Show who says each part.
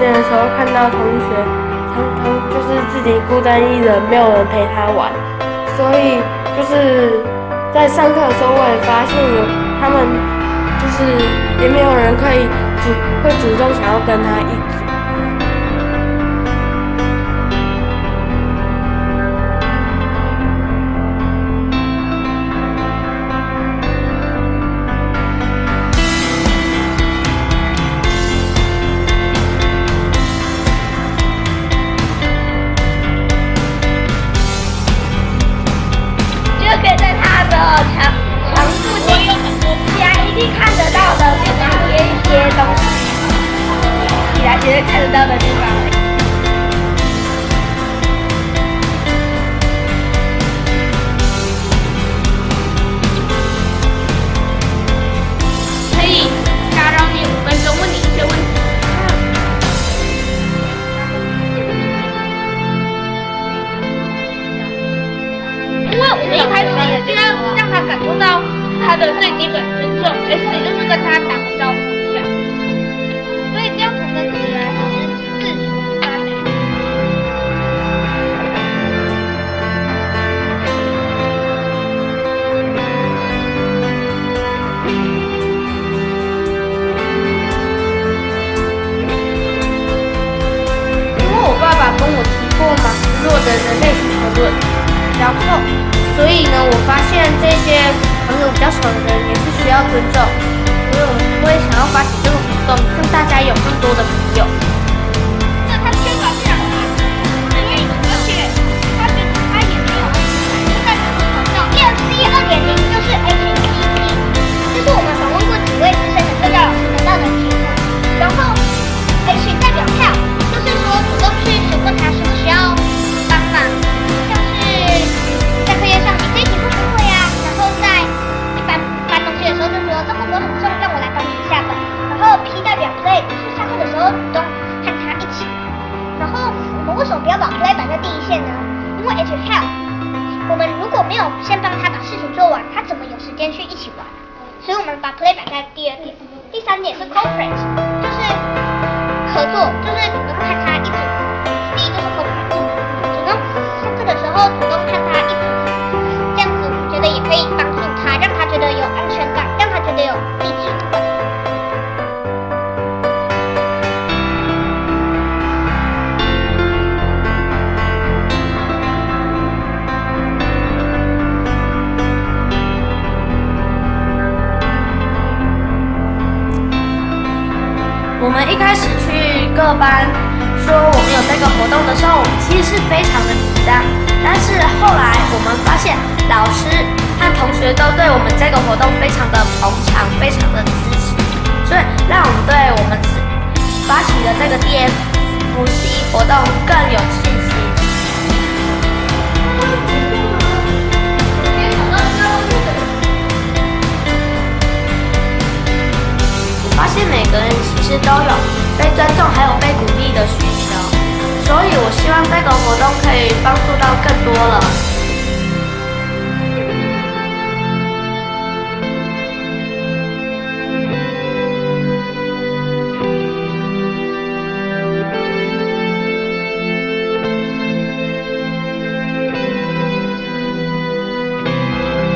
Speaker 1: 的时候，看到同学常常就是自己孤单一人，没有人陪他玩，所以就是在上课的时候，我也发现有他们就是也没有人可以主会主动想要跟他一组。
Speaker 2: 在他的墙墙附近，起来一定看得到的，就是贴一些东西，起来绝对看得到的地方。他的最基本尊重，S 就是跟他打个招呼一下，所以这样才能起来自主发展。因为我爸爸跟我提过马斯洛的人类需求论，然后，所以呢，我发现大家有更多的朋友。就是主动看他一组。第一就是 cooperate，主动上课的时候主动看他一组，这样子我觉得也可以帮助他，让他觉得有安全感，让他觉得有地址感。
Speaker 3: 我们一开始各班说我们有这个活动的时候，我们其实是非常的紧张。但是后来我们发现，老师和同学都对我们这个活动非常的捧场，非常的支持，所以让我们对我们发起的这个 DFC 活动更有